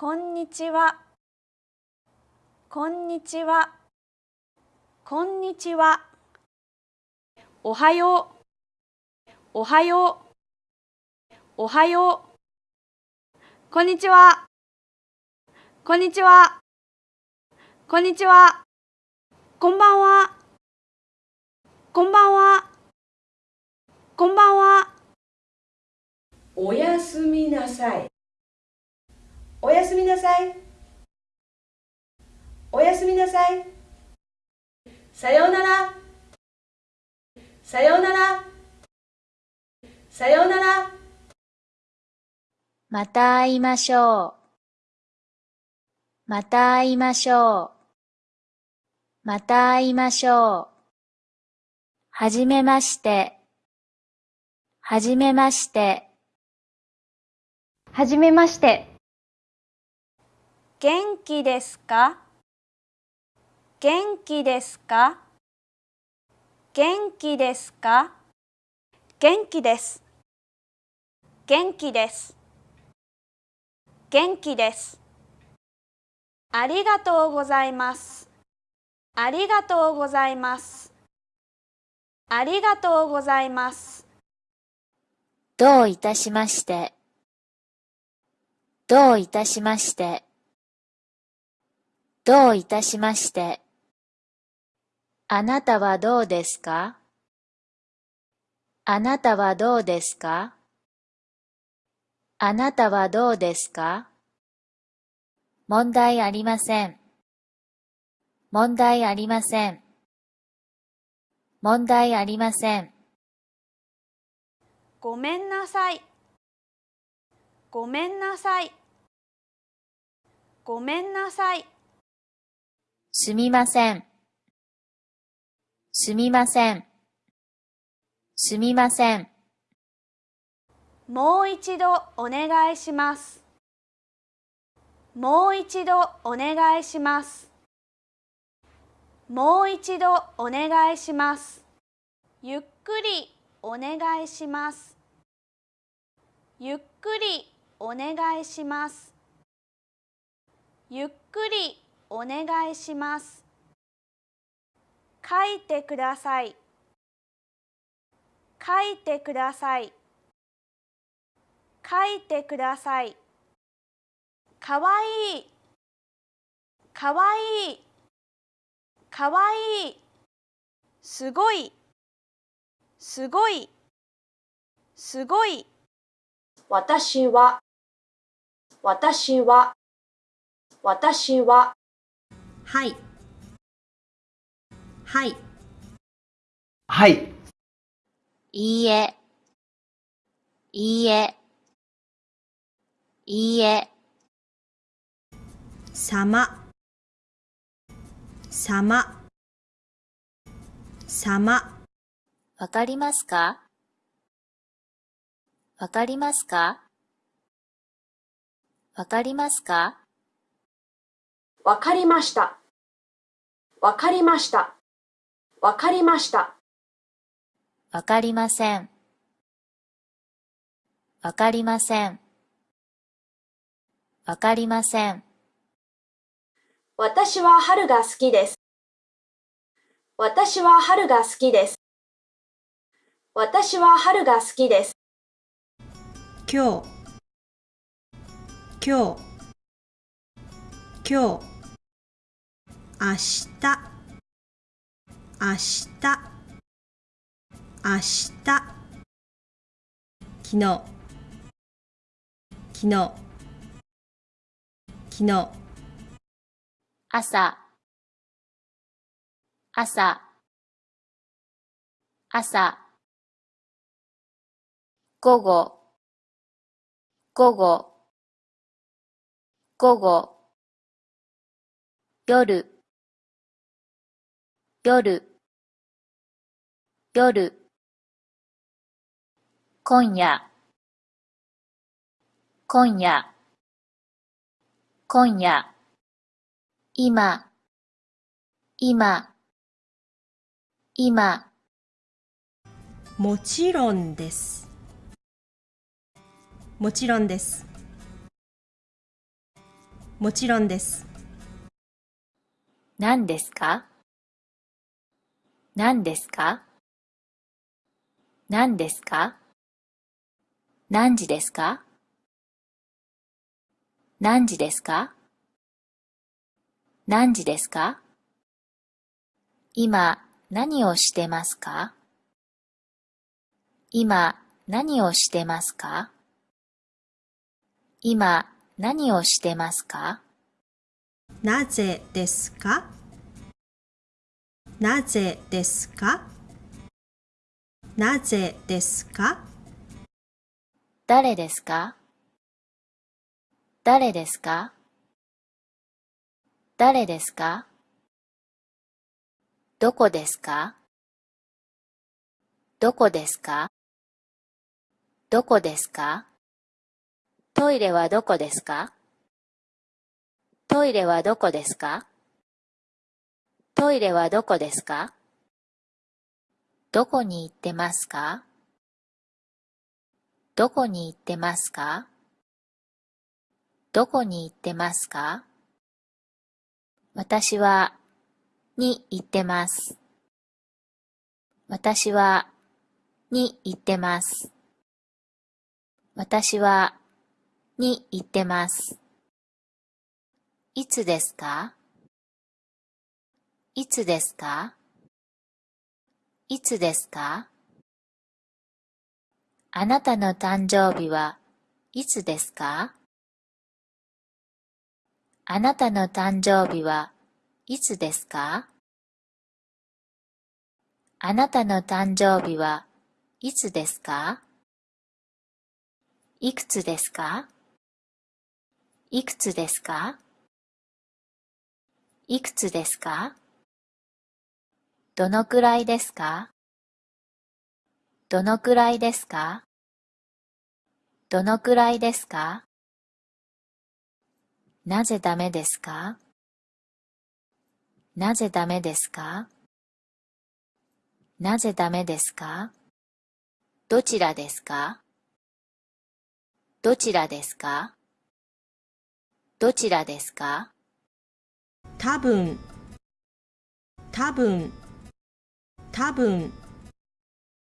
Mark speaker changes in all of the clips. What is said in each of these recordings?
Speaker 1: こんにちは。こんにちは。こんにちは。おはよう。おはよう。おはよう。こんにちは。こんにちは。こんにちは。こんばんは。こんばんは。こんばんは。
Speaker 2: おやすみなさい。おやすみなさい。おやすみなさい。さようなら。さようなら。さようなら。
Speaker 3: また会いましょう。また会いましょう。また会いましょう。はじめまして。はじめまして。
Speaker 1: はじめまして。元気ですか？元気ですか？元気ですか？元気です。元気です。元気です。ありがとうございます。ありがとうございます。ありがとうございます。
Speaker 3: どういたしまして。どういたしまして。どういたしまして。あなたはどうですか？あなたはどうですか？あなたはどうですか？問題ありません。問題ありません。問題ありません。
Speaker 1: ごめんなさい。ごめんなさい。ごめんなさい。
Speaker 3: すみません。すみません。すみません。
Speaker 1: もう一度お願いします。もう一度お願いします。もう一度お願いします。ゆっくりお願いします。ゆっくりお願いします。ゆっくりお願いします。書いてください。書いてください。書いてください。かわいい。かわいい。かわいい。すごい。すごい。すごい。
Speaker 2: 私は。私は。私は。
Speaker 4: はい。はい。
Speaker 5: はい。
Speaker 3: いいえ。いいえ。いいえ。
Speaker 4: さま。さま。さま。
Speaker 3: わかりますか？わかりますか？わかりますか？
Speaker 2: わかりました。わかりました。わかりました。
Speaker 3: わかりません。わかりません。わかりません。
Speaker 2: 私は春が好きです。私は春が好きです。私は春が好きです。
Speaker 4: 今日、今日、今日。明日。明日。明日。昨日。昨日。昨日。
Speaker 3: 朝。朝。朝。午後。午後。午後。夜。夜。夜。今夜。今夜。今夜。今。今。今。
Speaker 4: もちろんです。もちろんです。もちろんです。
Speaker 3: 何ですか？何ですか？何ですか？何時ですか？何時ですか？何時ですか？今何をしてますか？今何をしてますか？今何をしてますか？
Speaker 4: なぜですか？なぜですか？なぜですか？
Speaker 3: 誰ですか？誰ですか？誰ですか？どこですか？どこですか？どこですか？トイレはどこですか？トイレはどこですか？トイレはどこですか？どこに行ってますか？どこに行ってますか？どこに行ってますか？私は、に行ってます。私は、に行ってます。私は、に行ってます。いつですか？いつですか？いつですか？あなたの誕生日はいつですか？あなたの誕生日はいつですか？あなたの誕生日はいつですか？いくつですか？いくつですか？いくつですか？どのくらいですか？どのくらいですか？どのくらいですか？なぜダメですか？なぜダメですか？なぜダメですか？どちらですか？どちらですか？どちらですか？
Speaker 4: 多分、多分、多分。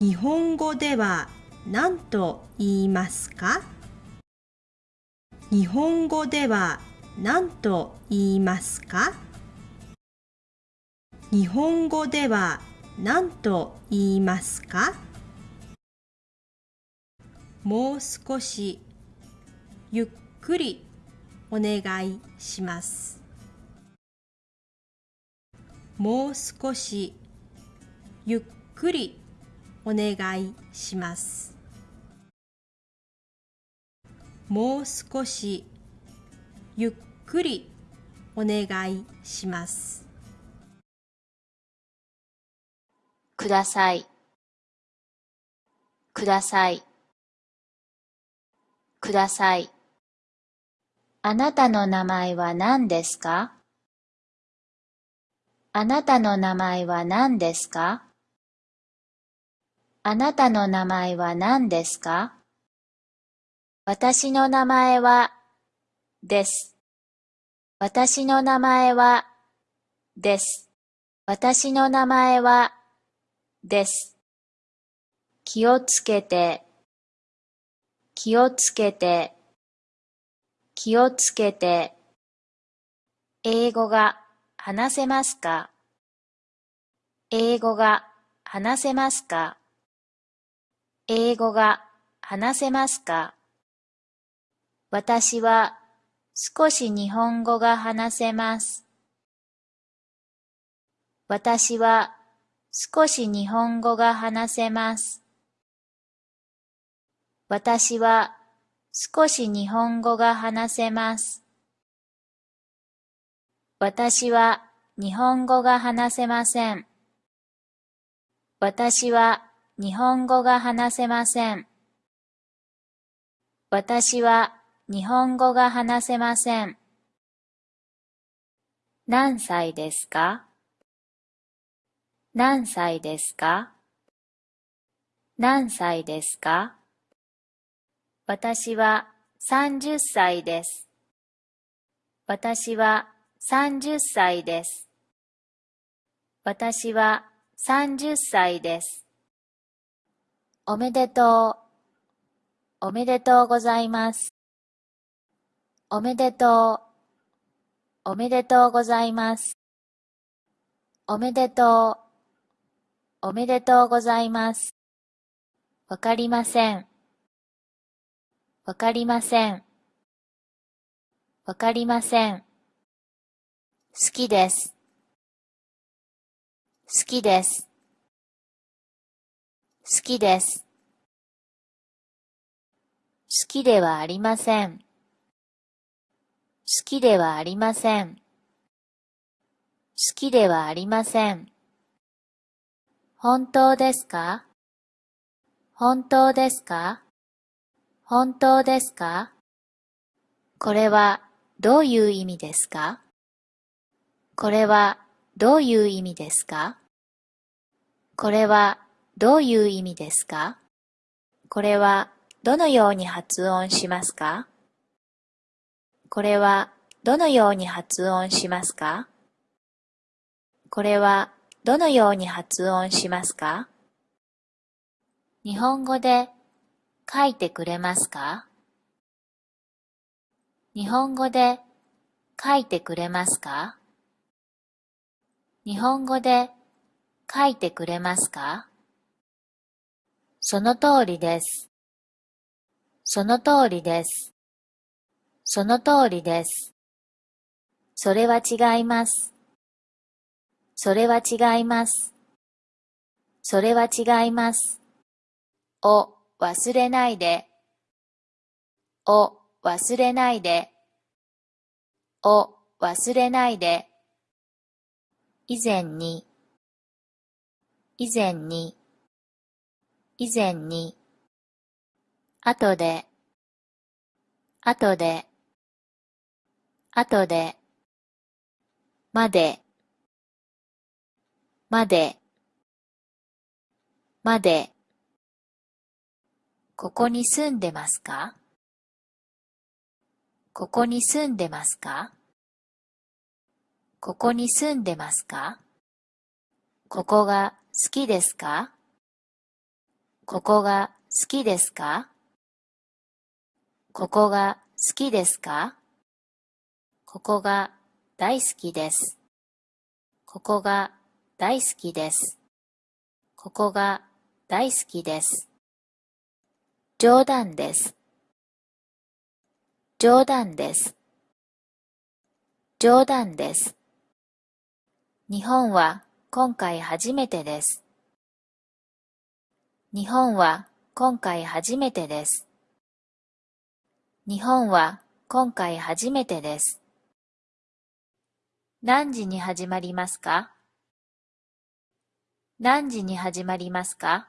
Speaker 4: 日本語では何と言いますか？日本語では何と言いますか？日本語では何と言いますか？もう少しゆっくりお願いします。もう少しゆっくりお願いします。もう少しゆっくりお願いします。
Speaker 3: ください。ください。ください。あなたの名前は何ですか？あなたの名前は何ですか？あなたの名前は何ですか？私の名前は、です。私の名前は、です。私の名前は、です。気をつけて、気をつけて、気をつけて。英語が話せますか？英語が話せますか？英語が話せますか？私は少し日本語が話せます。私は少し日本語が話せます。私は少し日本語が話せます。私は日本語が話せません。私は日本語が話せません。私は日本語が話せません。何歳ですか？何歳ですか？何歳ですか？私は30歳です。私は30歳です。私は30歳です。おめでとう。おめでとうございます。おめでとう。おめでとうございます。おめでとう。おめでとうございます。わかりません。わかりません。わかりません。好きです。好きです。好きです。好きではありません。好きではありません。好きではありません。本当ですか？本当ですか？本当ですか？これはどういう意味ですか？これはどういう意味ですか？これはどういう意味ですか？これはどのように発音しますか？これはどのように発音しますか？これはどのように発音しますか？日本語で書いてくれますか？日本語で書いてくれますか？日本語で書いてくれますか？その通りです。その通りです。その通りです。それは違います。それは違います。それは違います。を忘れないで。を忘れないで。を忘れないで。以前に。以前に。以前に。後で。後で。後で。まで。まで。まで。ここに住んでますか？ここに住んでますか？ここに住んでますか？ここが好きですか？ここが好きですか？ここが好きですか？ここが大好きです。ここが大好きです。ここが大好きです。冗談です。冗談です。冗談です。日本は今回初めてです。日本は今回初めてです。日本は今回初めてです。何時に始まりますか？何時に始まりますか？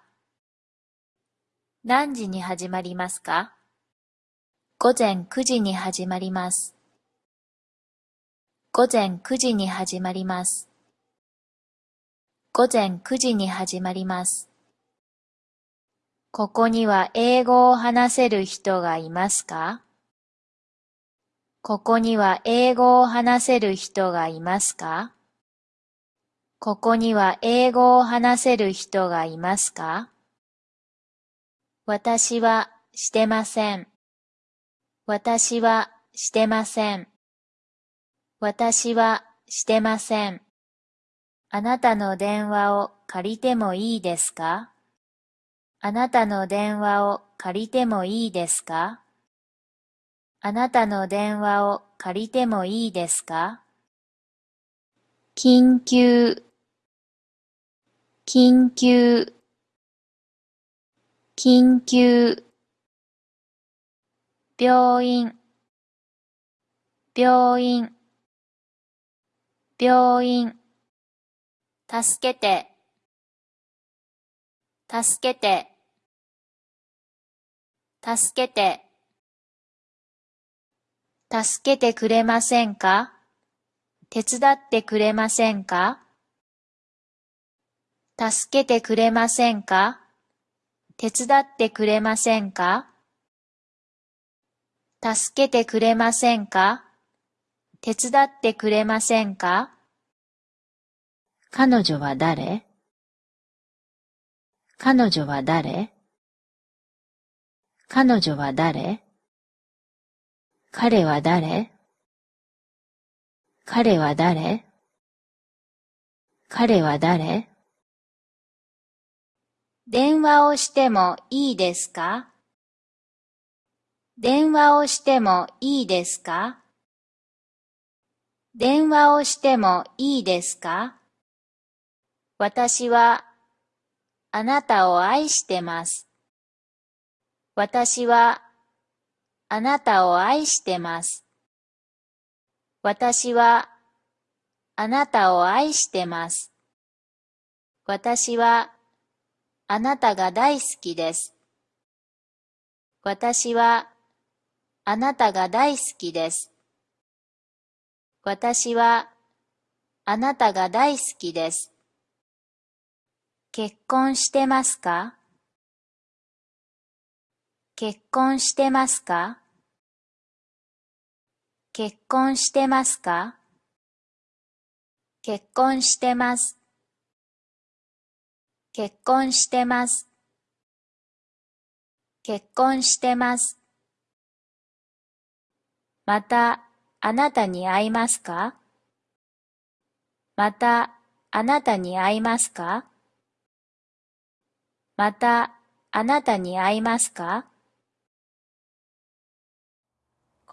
Speaker 3: 何時に始まりますか？午前9時に始まります。午前9時に始まります。午前9時に始まります。ここには英語を話せる人がいますか？ここには英語を話せる人がいますか？ここには英語を話せる人がいますか？私はしてません。私はしてません。私はしてません。あなたの電話を借りてもいいですか？あなたの電話を借りてもいいですか？あなたの電話を借りてもいいですか？緊急緊急緊急病院病院病院助けて助けて。助けて。助けてくれませんか？手伝ってくれませんか？助けてくれませんか？手伝ってくれませんか？助けてくれませんか？手伝ってくれませんか？彼女は誰？彼女は誰？彼女は誰？彼は誰？彼は誰？彼は誰？電話をしてもいいですか？電話をしてもいいですか？電話をしてもいいですか？私はあなたを愛してます。私はあなたを愛してます。私はあなたを愛してます。私はあなたが大好きです。私はあなたが大好きです。私はあなたが大好きです。結婚してますか？結婚してますか？結婚してますか？結婚してます。結婚してます。結婚してます。またあなたに会いますか？またあなたに会いますか？またあなたに会いますか？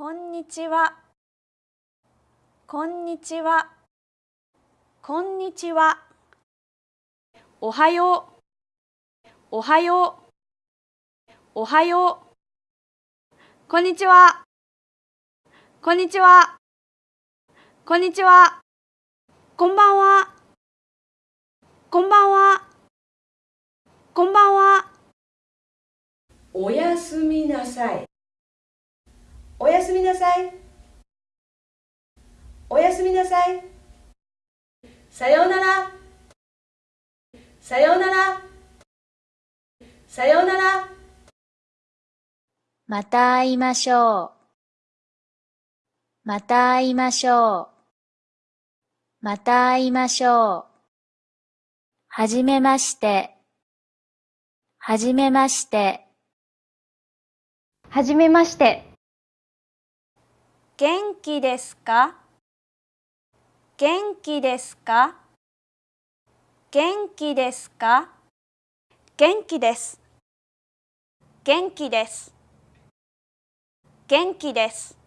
Speaker 1: こんにちは。こんにちは。こんにちは。おはよう。おはよう。おはよう。こんにちは。こんにちは。こんにちは。こんばんは。こんばんは。こんばんは。
Speaker 2: おやすみなさい。おやすみなさい。おやすみなさい。さようなら。さようなら。さようなら。
Speaker 3: また会いましょう。また会いましょう。また会いましょう。はじめまして。はじめまして。
Speaker 1: はじめまして。元気ですか？元気ですか？元気ですか？元気です。元気です。元気です。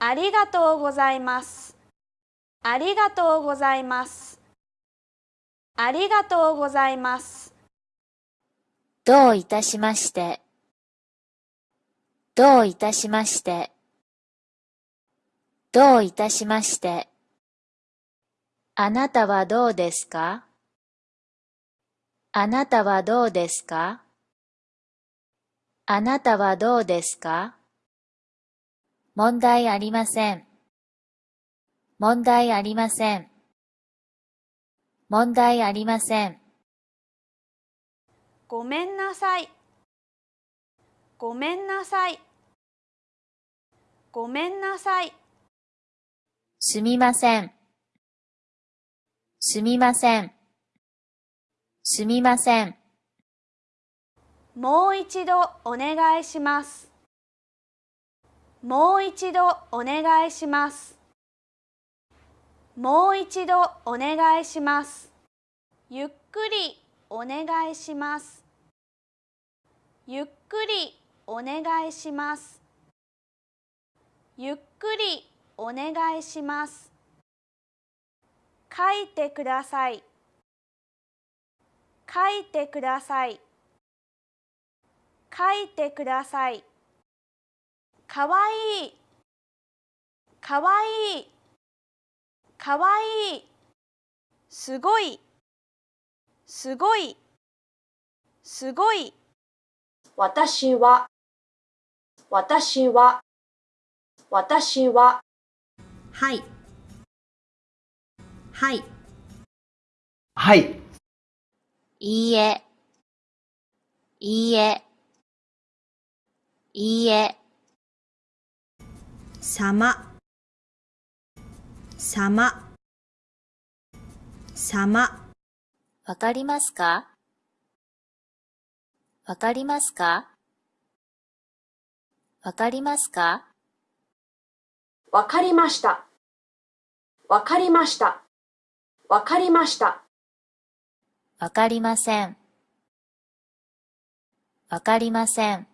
Speaker 1: ありがとうございます。ありがとうございます。ありがとうございます。
Speaker 3: どういたしまして。どういたしまして。どういたしまして。あなたはどうですか？あなたはどうですか？あなたはどうですか？問題ありません。問題ありません。問題ありません。
Speaker 1: ごめんなさい。ごめんなさい。ごめんなさい。
Speaker 3: すみません。すみません。すみません。
Speaker 1: もう一度お願いします。もう一度お願いします。もう一度お願いします。ゆっくりお願いします。ゆっくりお願いします。ゆっくりお願いします。書いてください。書いてください。書いてください。かわいい。かわいい。かわいい。すごい。すごい。すごい。私は。私は。私は。
Speaker 4: はい。はい。
Speaker 5: はい。
Speaker 3: いいえ。いいえ。いいえ。
Speaker 4: 様。さま、さま、
Speaker 3: わかりますか？わかりますか？わかりますか？
Speaker 1: わかりました。わかりました。わかりました。
Speaker 3: わかりません。わかりません。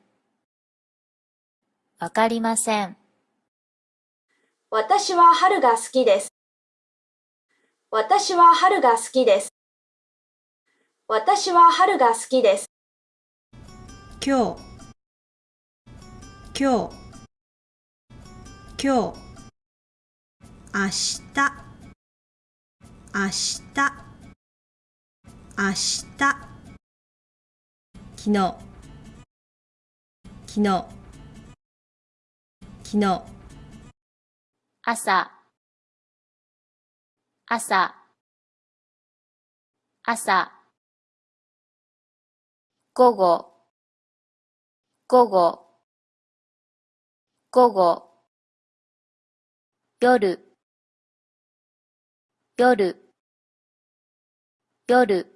Speaker 3: わかりません。
Speaker 1: 私は春が好きです。私は春が好きです。私は春が好きです。
Speaker 4: 今日、今日、今日、明日、明日、明日、昨日、昨日、昨日、
Speaker 3: 朝、朝、朝、午後、午後、午後、夜、夜、夜、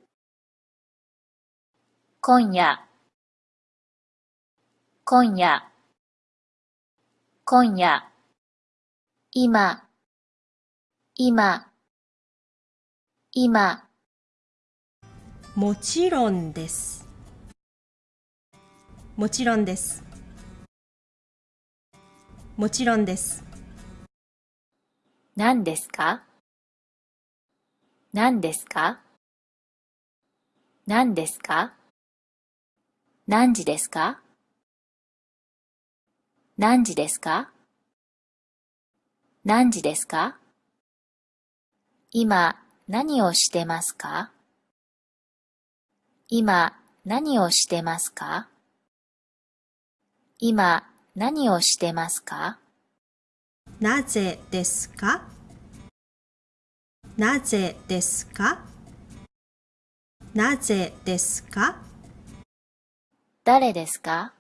Speaker 3: 今夜、今夜、今夜、今、今、今、
Speaker 4: もちろんです。もちろんです。もちろんです。
Speaker 3: 何ですか？何ですか？何ですか？何時ですか？何時ですか？何時ですか？今何をしてますか？今何をしてますか？今何をしてますか？
Speaker 4: なぜですか？なぜですか？なぜですか？
Speaker 3: 誰ですか？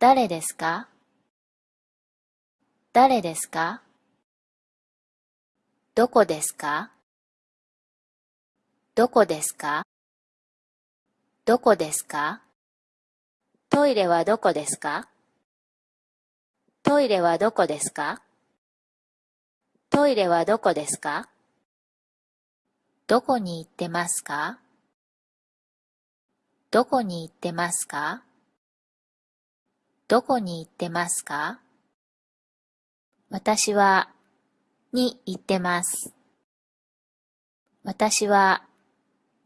Speaker 3: 誰ですか？誰ですか？どこですか？どこですか？どこですか？トイレはどこですか？トイレはどこですか？トイレはどこですか？どこに行ってますか？どこに行ってますか？どこに行ってますか？私は、に行ってます。私は、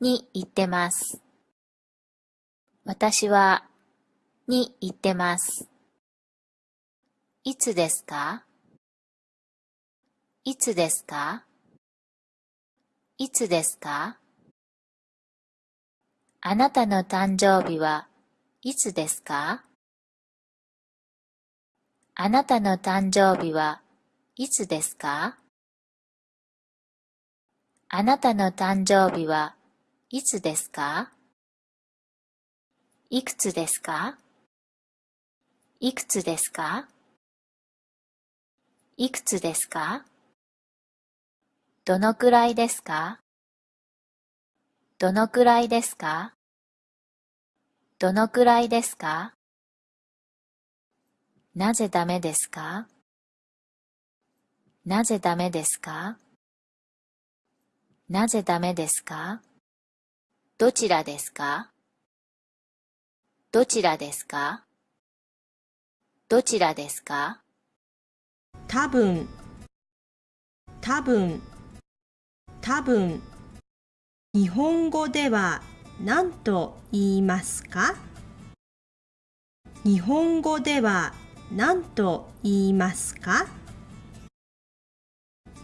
Speaker 3: に行ってます。私は、に行ってます。いつですか？いつですか？いつですか？あなたの誕生日はいつですか？あなたの誕生日はいつですか？あなたの誕生日はいつですか？いくつですか？いくつですか？いくつですか？どのくらいですか？どのくらいですか？どのくらいですか？なぜダメですか？なぜダメですか？なぜダメですか？どちらですか？どちらですか？どちらですか？
Speaker 4: 多分、多分、多分、日本語では何と言いますか？日本語では何と言いますか？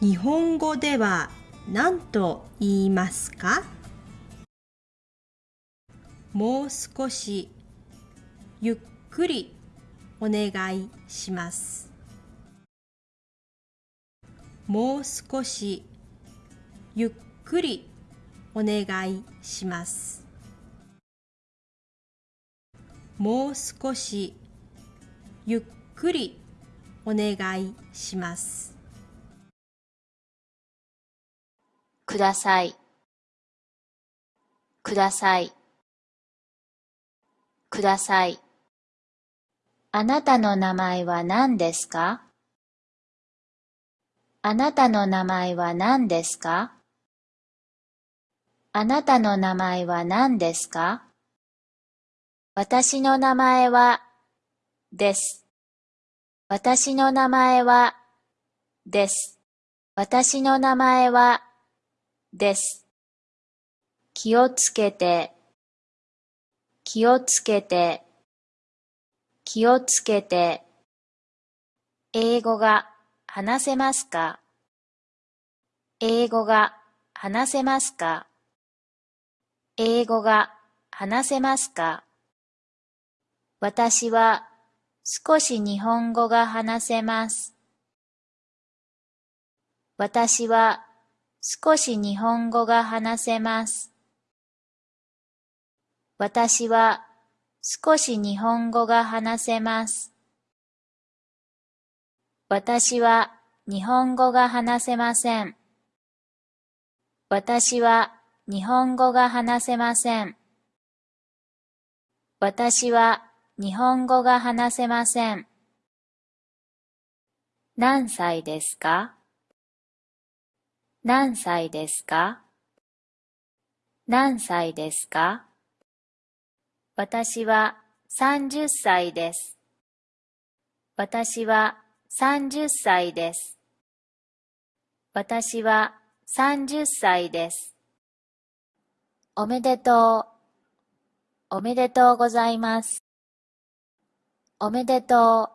Speaker 4: 日本語では何と言いますか？もう少しゆっくりお願いします。もう少しゆっくりお願いします。もう少しゆっくりお願いします。
Speaker 3: ください、ください、ください。あなたの名前は何ですか？あなたの名前は何ですか？あなたの名前は何ですか？私の名前は、です。私の名前は、です。私の名前は、です。気をつけて、気をつけて、気をつけて。英語が話せますか？英語が話せますか？英語が話せますか？私は少し日本語が話せます。私は少し日本語が話せます。私は少し日本語が話せます。私は日本語が話せません。私は日本語が話せません。私は日本語が話せません。何歳ですか？何歳ですか？何歳ですか？私は30歳です。私は30歳です。私は30歳です。おめでとう。おめでとうございます。おめでと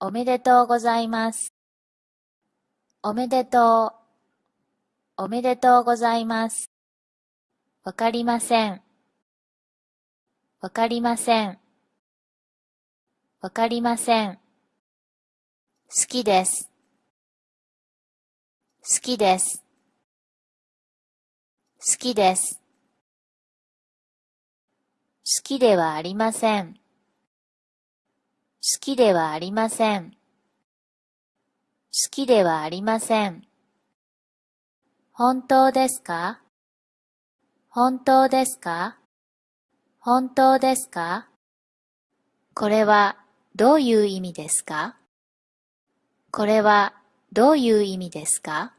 Speaker 3: う。おめでとうございます。おめでとう。おめでとうございます。わかりません。わかりません。わかりません。好きです。好きです。好きです。好きではありません。好きではありません。好きではありません。本当ですか？本当ですか？本当ですか？これはどういう意味ですか？これはどういう意味ですか？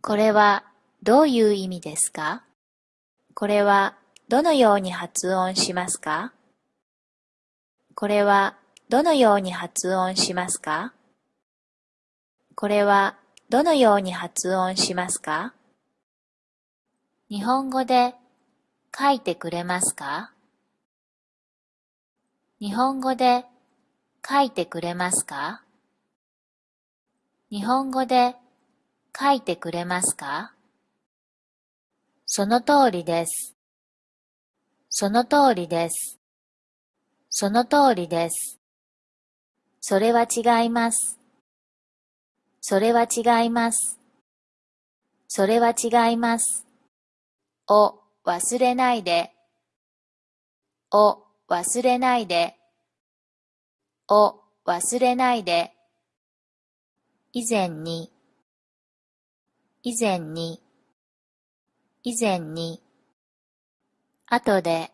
Speaker 3: これはどういう意味ですか？これはどのように発音しますか？これはどのように発音しますか？これはどのように発音しますか？日本語で書いてくれますか？日本語で書いてくれますか？日本語で書いてくれますか？その通りです。その通りです。その通りです。それは違います。それは違います。それは違います。を忘れないで。を忘れないで。を忘れないで。以前に。以前に。以前に。後で。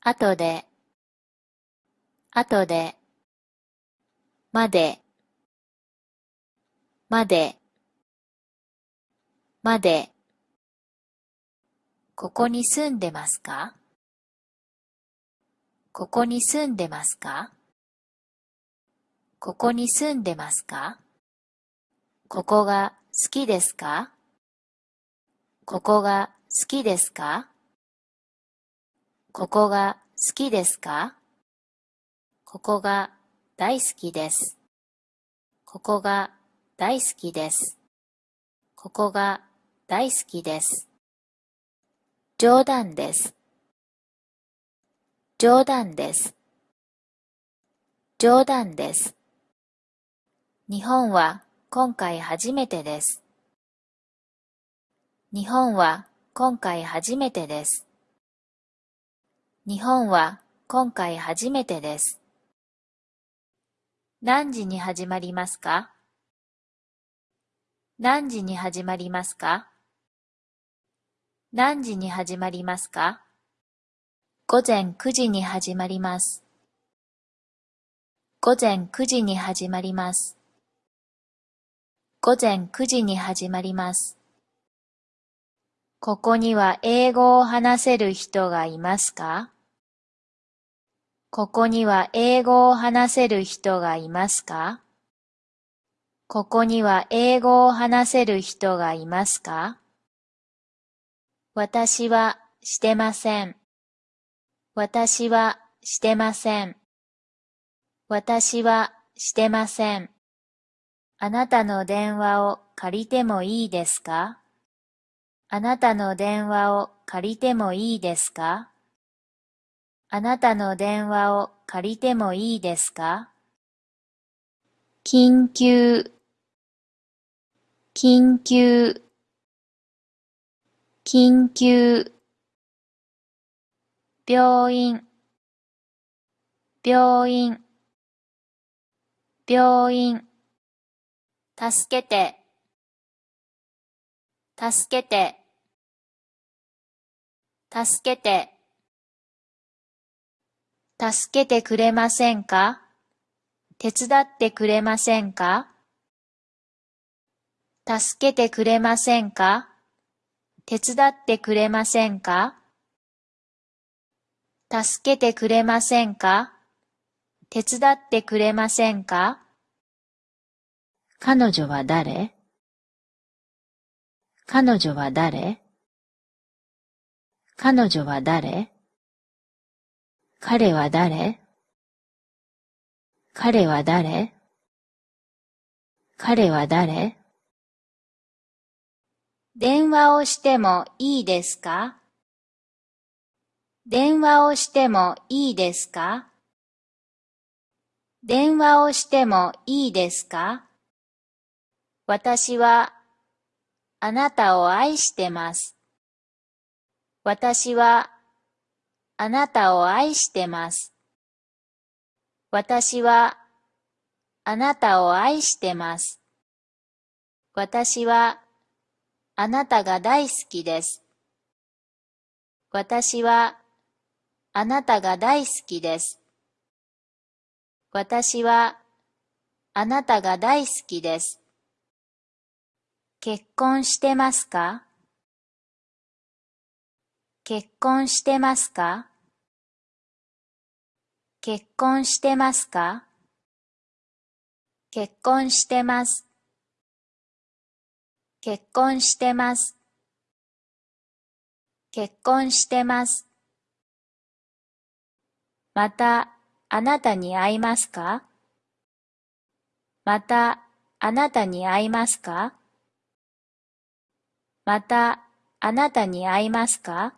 Speaker 3: 後で。後で。まで。まで。まで。ここに住んでますか？ここに住んでますか？ここに住んでますか？ここが好きですか？ここが好きですか？ここが好きですか？ここが大好きです。ここが大好きです。ここが大好きです。冗談です。冗談です。冗談です。日本は今回初めてです。日本は今回初めてです。日本は今回初めてです。何時に始まりますか？何時に始まりますか？何時に始まりますか？午前9時に始まります。午前9時に始まります。午前9時に始まります。ここには英語を話せる人がいますか？ここには英語を話せる人がいますか？ここには英語を話せる人がいますか？私はしてません。私はしてません。私はしてません。あなたの電話を借りてもいいですか？あなたの電話を借りてもいいですか？あなたの電話を借りてもいいですか？緊急緊急緊急病院病院病院助けて助けて助けて。助けてくれませんか？手伝ってくれませんか？助けてくれませんか？手伝ってくれませんか？助けてくれませんか？手伝ってくれませんか？彼女は誰？彼女は誰？彼女は誰？彼は誰？彼は誰？彼は誰？電話をしてもいいですか？電話をしてもいいですか？電話をしてもいいですか？私はあなたを愛してます。私はあなたを愛してます。私はあなたを愛してます。私はあなたが大好きです。私はあなたが大好きです。私はあなたが大好きです。結婚してますか？結婚してますか？結婚してますか？結婚してます。結婚してます。結婚してます。また、あなたに会いますか？また、あなたに会いますか？また、あなたに会いますか？